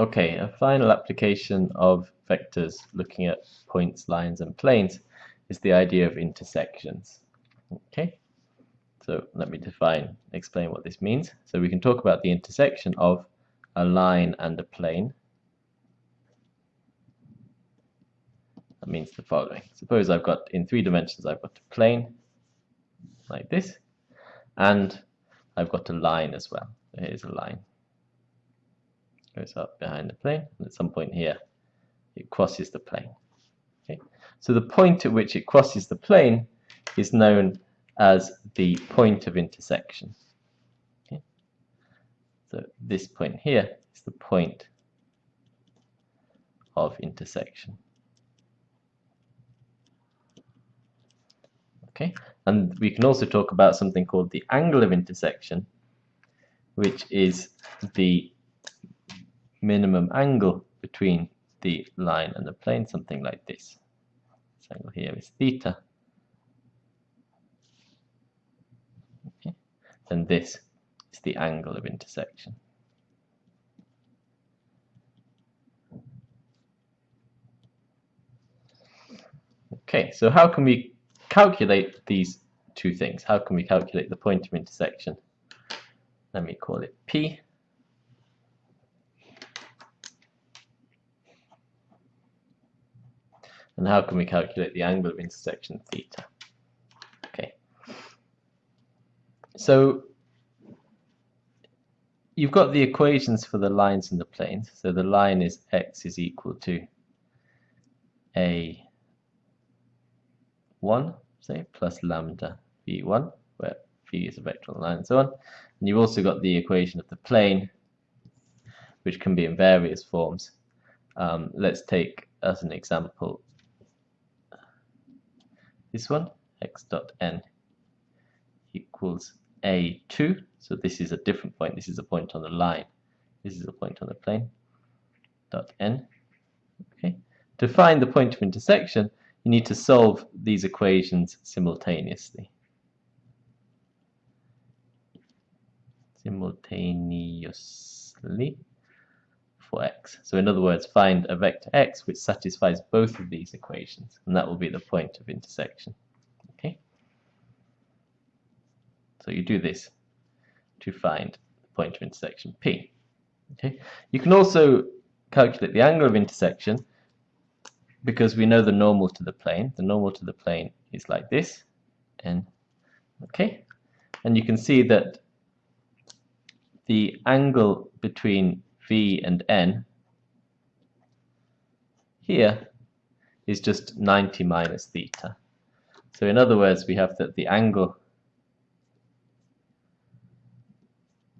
Okay, a final application of vectors looking at points, lines and planes is the idea of intersections. Okay, so let me define, explain what this means. So we can talk about the intersection of a line and a plane. That means the following. Suppose I've got, in three dimensions, I've got a plane like this, and I've got a line as well. Here's a line goes up behind the plane, and at some point here, it crosses the plane. Okay? So the point at which it crosses the plane is known as the point of intersection. Okay? So this point here is the point of intersection. Okay, and we can also talk about something called the angle of intersection, which is the minimum angle between the line and the plane, something like this. This angle here is theta. Okay. And this is the angle of intersection. Okay, so how can we calculate these two things? How can we calculate the point of intersection? Let me call it P And how can we calculate the angle of intersection theta? Okay. So you've got the equations for the lines and the planes. So the line is x is equal to a 1, say, plus lambda v1, where v is a vector line and so on. And you've also got the equation of the plane, which can be in various forms. Um, let's take as an example this one x dot n equals a2 so this is a different point. This is a point on the line. This is a point on the plane dot n. Okay. To find the point of intersection you need to solve these equations simultaneously. Simultaneously for x. So in other words, find a vector x which satisfies both of these equations, and that will be the point of intersection. Okay. So you do this to find the point of intersection P. Okay. You can also calculate the angle of intersection because we know the normal to the plane. The normal to the plane is like this, and okay, and you can see that the angle between v and n here is just 90 minus theta. So in other words, we have that the angle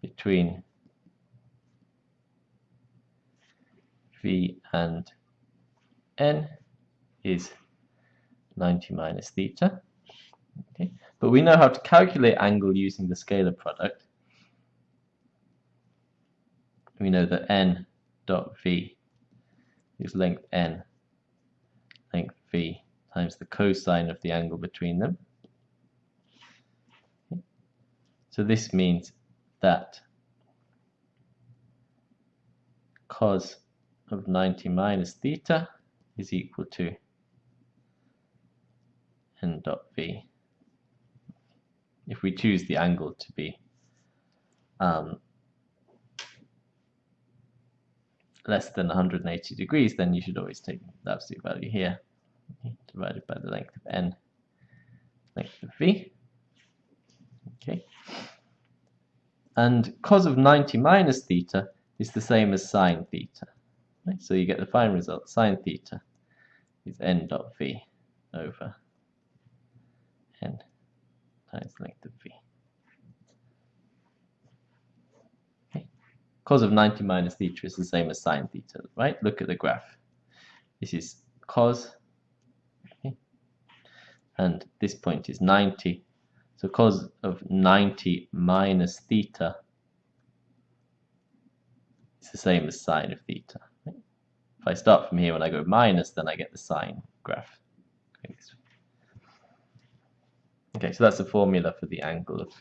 between v and n is 90 minus theta. Okay. But we know how to calculate angle using the scalar product we know that n dot v is length n, length v times the cosine of the angle between them. So this means that cos of 90 minus theta is equal to n dot v. If we choose the angle to be um, less than 180 degrees, then you should always take the absolute value here, divided by the length of n, length of v. Okay. And cos of 90 minus theta is the same as sine theta. Right? So you get the final result, sine theta is n dot v over n times length of v. cos of 90 minus theta is the same as sine theta, right? Look at the graph. This is cos, okay? and this point is 90. So cos of 90 minus theta is the same as sine of theta. Right? If I start from here, when I go minus, then I get the sine graph. Okay, so that's the formula for the angle of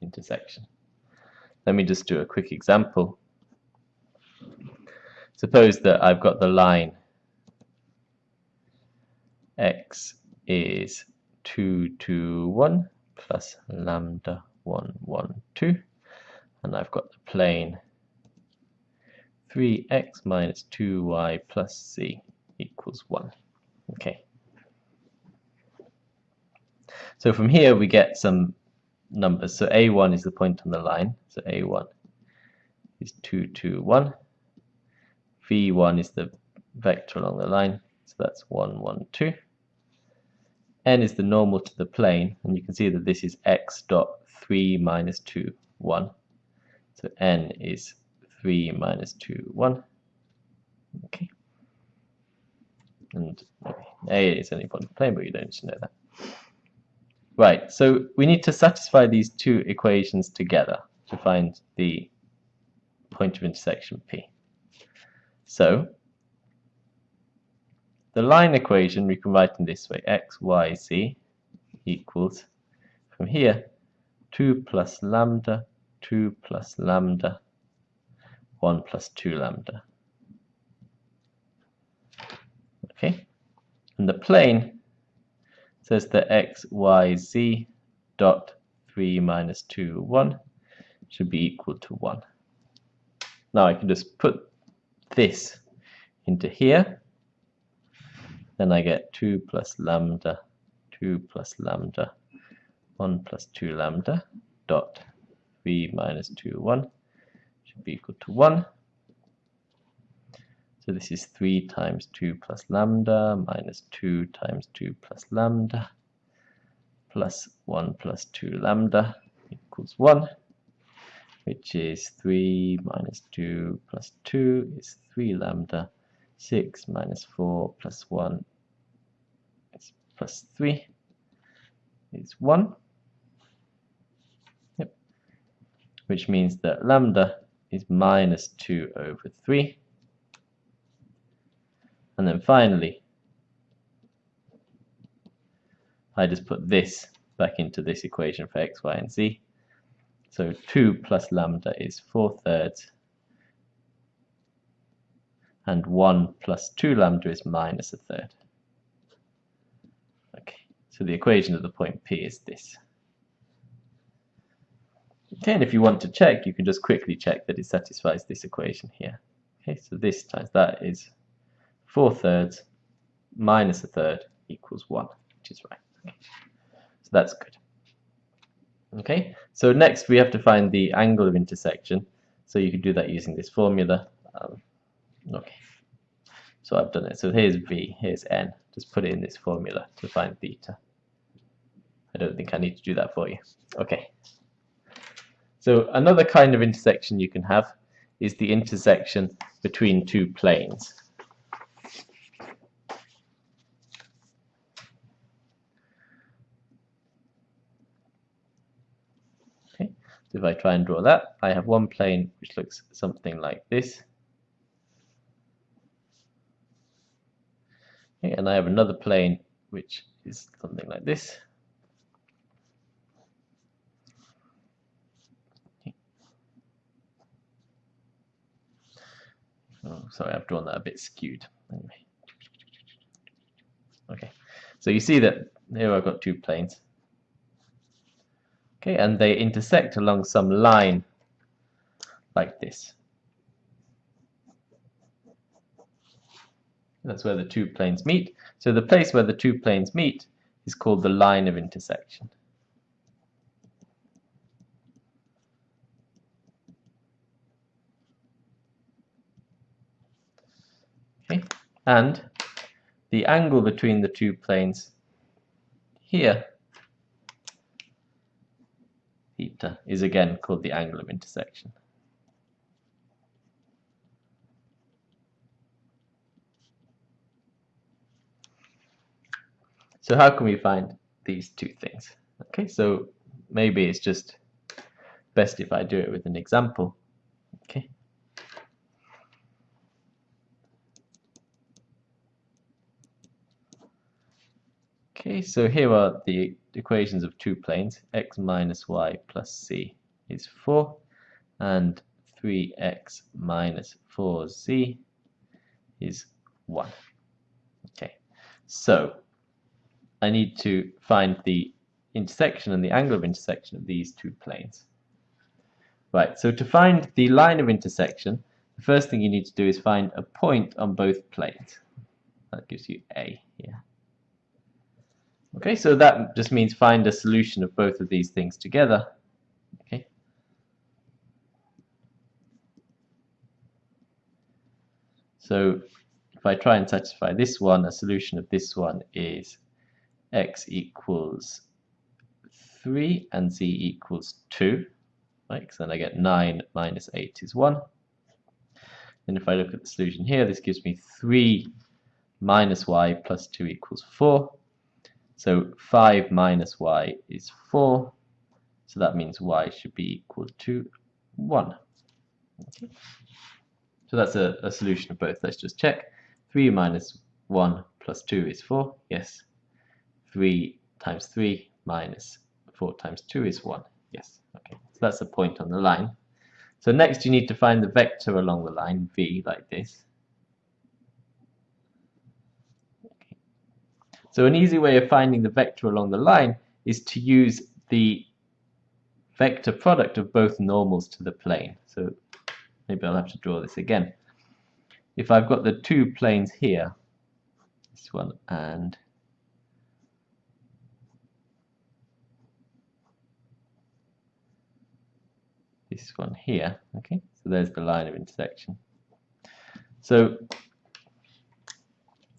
intersection. Let me just do a quick example. suppose that I've got the line x is 2, 2, 1 plus lambda 1, 1, 2 and I've got the plane 3x minus 2y plus z equals 1. Okay. So from here we get some numbers. So a1 is the point on the line. So a1 is 2, 2, 1. v1 is the vector along the line. So that's 1, 1, 2. n is the normal to the plane. And you can see that this is x dot 3 minus 2, 1. So n is 3 minus 2, 1. Okay. And A is any point of the plane, but you don't need to know that. Right, so we need to satisfy these two equations together to find the point of intersection P. So, the line equation we can write in this way, x, y, z equals, from here, 2 plus lambda, 2 plus lambda, 1 plus 2 lambda. Okay, and the plane says that x, y, z dot 3 minus 2, 1 should be equal to 1. Now I can just put this into here. Then I get 2 plus lambda, 2 plus lambda, 1 plus 2 lambda dot 3 minus 2, 1 should be equal to 1. So this is 3 times 2 plus lambda minus 2 times 2 plus lambda plus 1 plus 2 lambda equals 1 which is 3 minus 2 plus 2 is 3 lambda 6 minus 4 plus 1 is plus 3 is 1 yep. which means that lambda is minus 2 over 3. And then finally, I just put this back into this equation for x, y, and z. So 2 plus lambda is 4 thirds, and 1 plus 2 lambda is minus a third. Okay, so the equation of the point P is this. Okay, and if you want to check, you can just quickly check that it satisfies this equation here. Okay, so this times that is 4 thirds minus a third equals 1, which is right. So that's good. Okay, so next we have to find the angle of intersection. So you can do that using this formula. Um, okay, so I've done it. So here's V, here's N. Just put it in this formula to find theta. I don't think I need to do that for you. Okay. So another kind of intersection you can have is the intersection between two planes. Okay, so if I try and draw that, I have one plane which looks something like this. Okay, and I have another plane which is something like this. Oh, sorry, I've drawn that a bit skewed. Anyway. Okay, so you see that here I've got two planes. Okay, and they intersect along some line like this. That's where the two planes meet. So the place where the two planes meet is called the line of intersection. Okay, and the angle between the two planes here, theta, is again called the angle of intersection. So how can we find these two things? Okay, so maybe it's just best if I do it with an example. Okay. So here are the equations of two planes. x minus y plus c is 4, and 3x minus 4z is 1. Okay, so I need to find the intersection and the angle of intersection of these two planes. Right, so to find the line of intersection, the first thing you need to do is find a point on both planes. That gives you A here. Okay, so that just means find a solution of both of these things together. Okay. So if I try and satisfy this one, a solution of this one is x equals 3 and z equals 2. Right, so then I get 9 minus 8 is 1. And if I look at the solution here, this gives me 3 minus y plus 2 equals 4. So 5 minus y is 4. So that means y should be equal to 1. Okay. So that's a, a solution of both. Let's just check. 3 minus 1 plus 2 is 4. Yes. 3 times 3 minus 4 times 2 is 1. Yes. Okay. So that's the point on the line. So next you need to find the vector along the line, v, like this. So an easy way of finding the vector along the line is to use the vector product of both normals to the plane. So maybe I'll have to draw this again. If I've got the two planes here, this one and this one here. Okay, so there's the line of intersection. So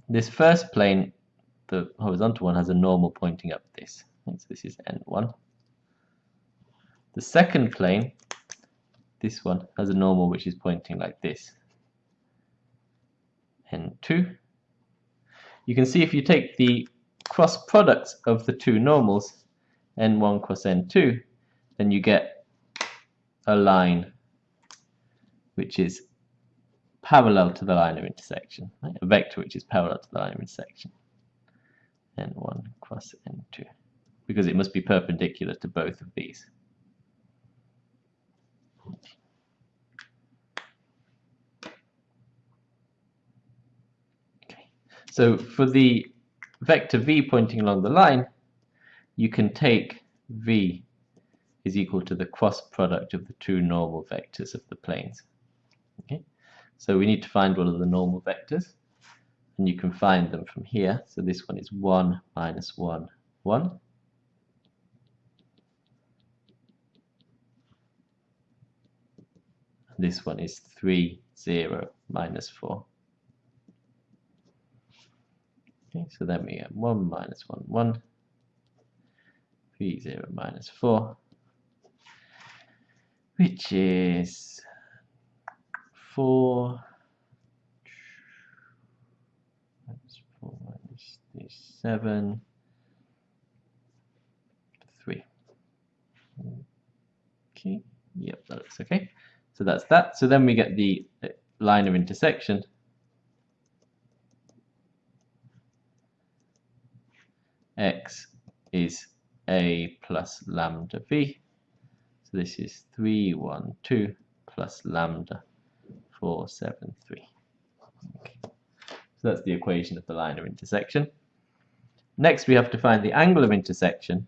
this first plane, the horizontal one, has a normal pointing up this. So this is n1. The second plane, this one, has a normal which is pointing like this. n2. You can see if you take the cross products of the two normals, n1 cross n2, then you get a line which is parallel to the line of intersection, right? a vector which is parallel to the line of intersection, n1 cross n2, because it must be perpendicular to both of these. Okay. So for the vector v pointing along the line, you can take v is equal to the cross product of the two normal vectors of the planes. Okay, so we need to find one of the normal vectors, and you can find them from here. So this one is 1 minus 1, 1. This one is 3, 0, minus 4. Okay, so then we have 1 minus 1, 1, 3, 0, minus 4, which is 4 Seven, 3. Okay, yep, that looks okay. So that's that. So then we get the uh, line of intersection. X is A plus lambda V. So this is 3, 1, 2 plus lambda 4, 7, 3. Okay. So that's the equation of the line of intersection. Next we have to find the angle of intersection.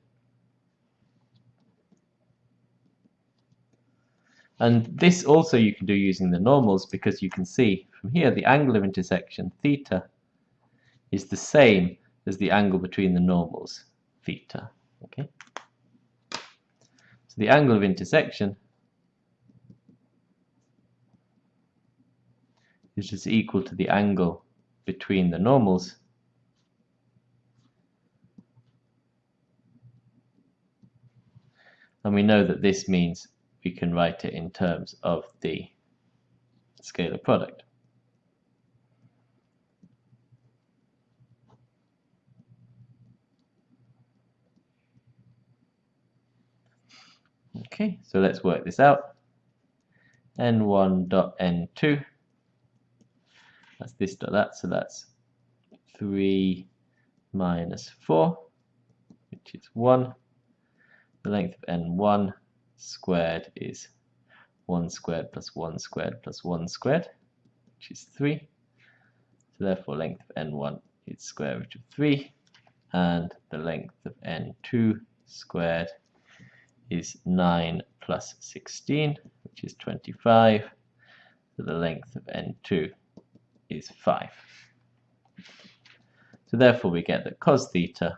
And this also you can do using the normals because you can see from here the angle of intersection theta is the same as the angle between the normals theta. Okay. So the angle of intersection is just equal to the angle between the normals and we know that this means we can write it in terms of the scalar product. Okay, so let's work this out. n1 dot n2, that's this dot that, so that's 3 minus 4, which is 1. The length of n1 squared is 1 squared plus 1 squared plus 1 squared, which is 3. So therefore length of n1 is square root of 3 and the length of n2 squared is 9 plus 16 which is 25 so the length of n2 is 5 so therefore we get that cos theta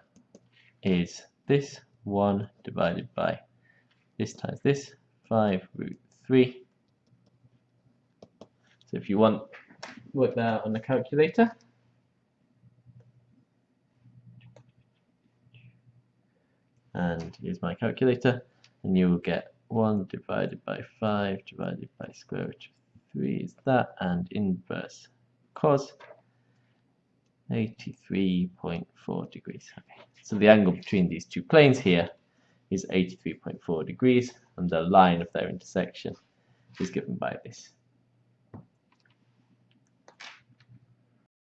is this 1 divided by this times this 5 root 3 so if you want work that out on the calculator. And here's my calculator and you will get 1 divided by 5 divided by square root of 3 is that and inverse cos 83.4 degrees okay. so the angle between these two planes here is 83.4 degrees and the line of their intersection is given by this